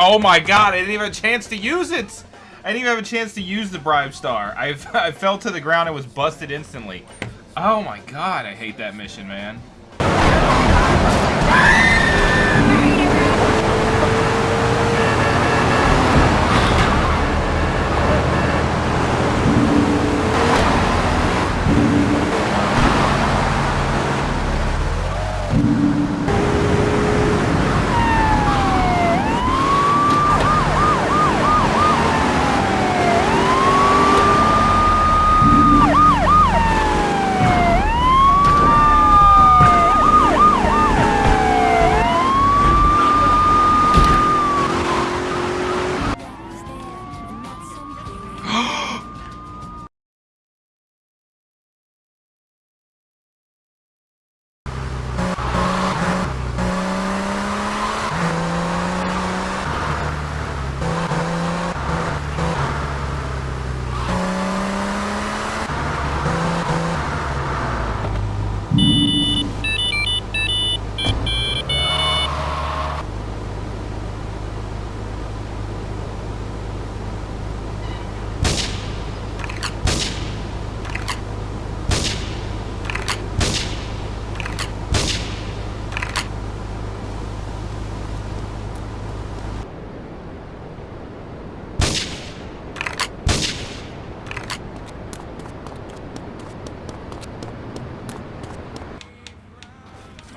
Oh my god, I didn't even have a chance to use it! I didn't even have a chance to use the Bribe Star. I, I fell to the ground and was busted instantly. Oh my god, I hate that mission, man.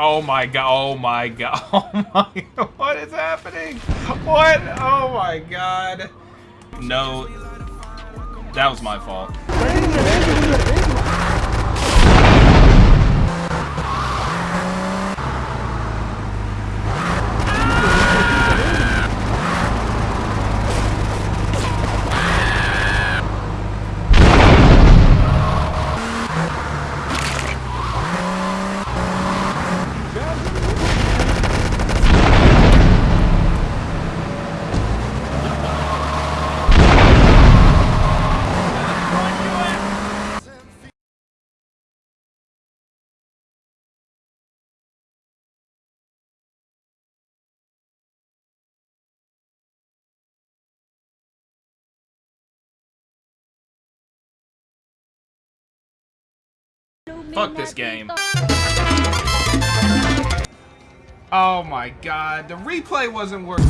Oh my god, oh my god, oh my what is happening? What? Oh my god. No, that was my fault. Fuck this game. Oh my god, the replay wasn't working.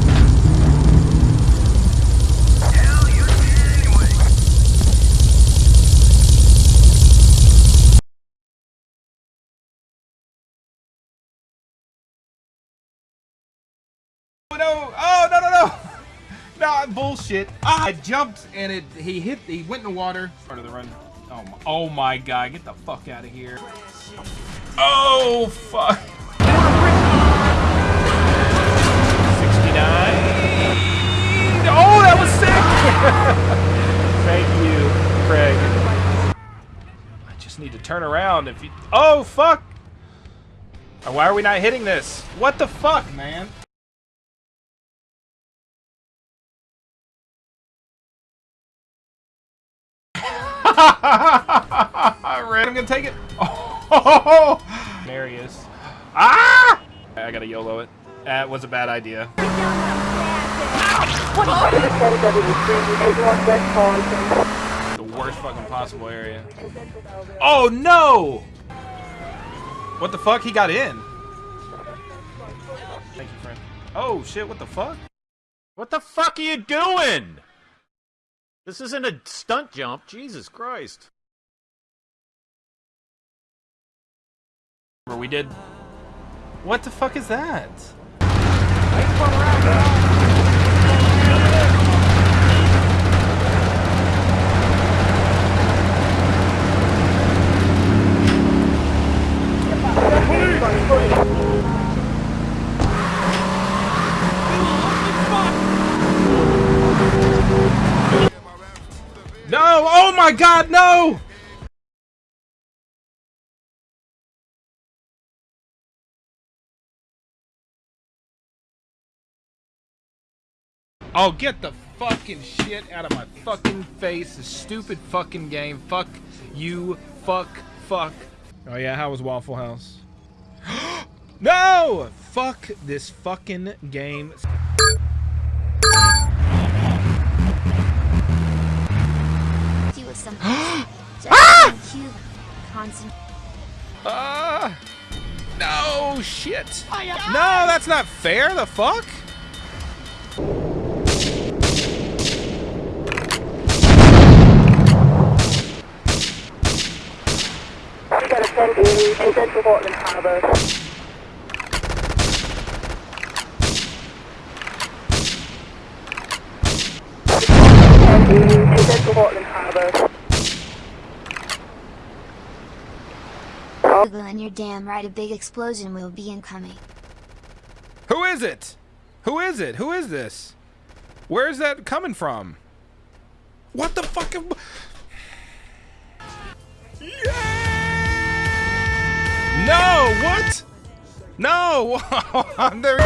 Oh, no, oh no no no! No, bullshit. I jumped and it he hit he went in the water. Part of the run. Oh my, oh my god, get the fuck out of here. Oh fuck. 69. Oh, that was sick! Thank you, Craig. I just need to turn around if you... Oh, fuck! Why are we not hitting this? What the fuck, man? I'm gonna take it. Oh, there he is. Ah! I gotta YOLO it. That was a bad idea. The worst fucking possible area. Oh no! What the fuck? He got in. Thank you, friend. Oh shit, what the fuck? What the fuck are you doing? This isn't a stunt jump. Jesus Christ. Remember we did... What the fuck is that? No! Oh my god, no! Oh, get the fucking shit out of my fucking face. This stupid fucking game. Fuck you. Fuck. Fuck. Oh yeah, how was Waffle House? no! Fuck this fucking game. Something. ah! Cuba. Constant. Uh, no, shit. No, that's not fair. The fuck? We got a send in, in Central Portland Harbour. Send in, in Central Portland Harbour. And you're damn right a big explosion will be incoming. Who is it? Who is it? Who is this? Where is that coming from? What the fuck? Yeah! No, what? No! there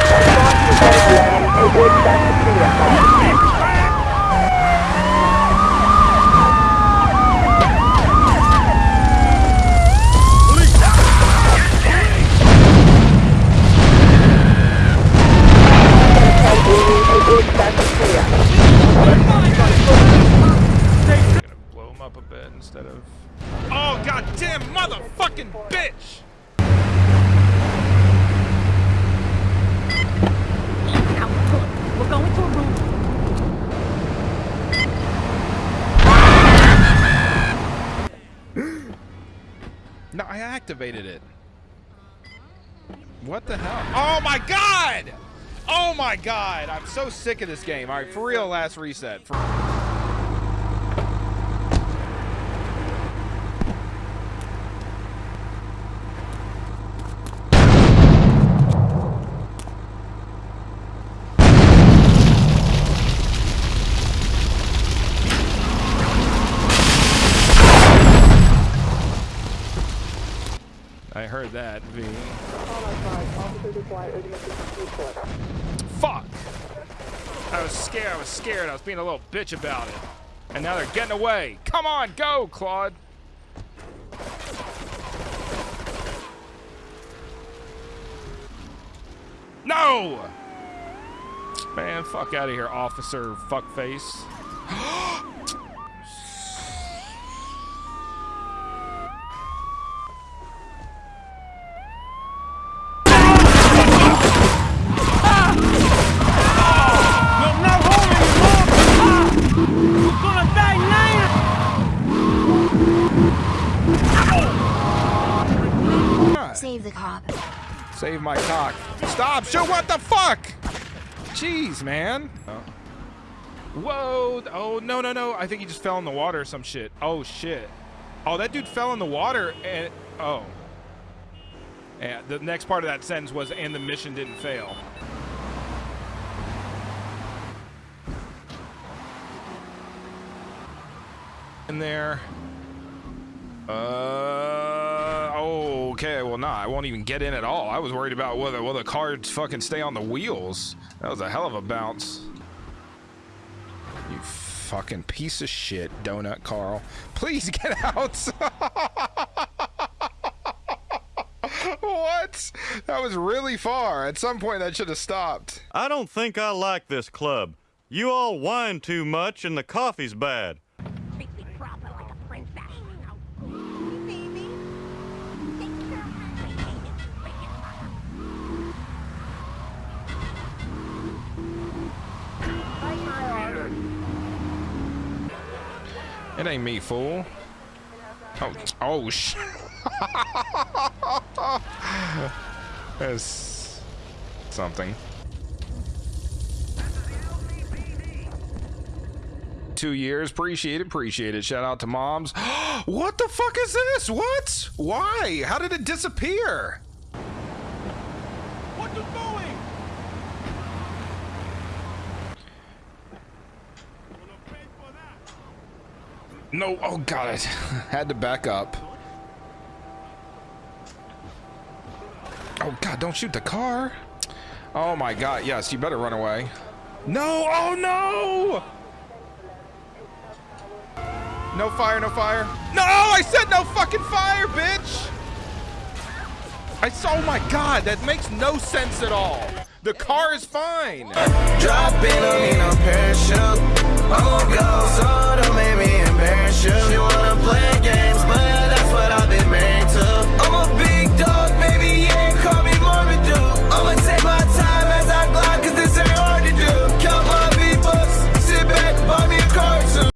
instead of. Oh goddamn motherfucking bitch! We're going to a room. No, I activated it. What the hell? Oh my god! Oh my god! I'm so sick of this game. All right, for real, last reset. For- I heard that. V. Fuck! I was scared. I was scared. I was being a little bitch about it. And now they're getting away. Come on, go, Claude. No! Man, fuck out of here, officer fuckface. You're not home anymore! You're gonna die now! Save the cop. Save my cock. Stop! What the fuck? Jeez, man. Whoa! Oh no no no! I think he just fell in the water or some shit. Oh shit! Oh, that dude fell in the water and oh. Yeah, the next part of that sentence was, and the mission didn't fail. In there. Uh I won't even get in at all. I was worried about whether will the car fucking stay on the wheels. That was a hell of a bounce. You fucking piece of shit, donut Carl. Please get out. what? That was really far. At some point, that should have stopped. I don't think I like this club. You all whine too much and the coffee's bad. It ain't me, fool. Oh, oh, sh. That's something. Two years, appreciate it, appreciate it. Shout out to moms. what the fuck is this? What? Why? How did it disappear? What you doing? No, oh god, I had to back up. Oh god, don't shoot the car. Oh my god, yes, you better run away. No, oh no! No fire, no fire. No, I said no fucking fire, bitch! I saw, oh my god, that makes no sense at all. The car is fine married. Surely wanna play games, but that's what I've been made to. I'ma be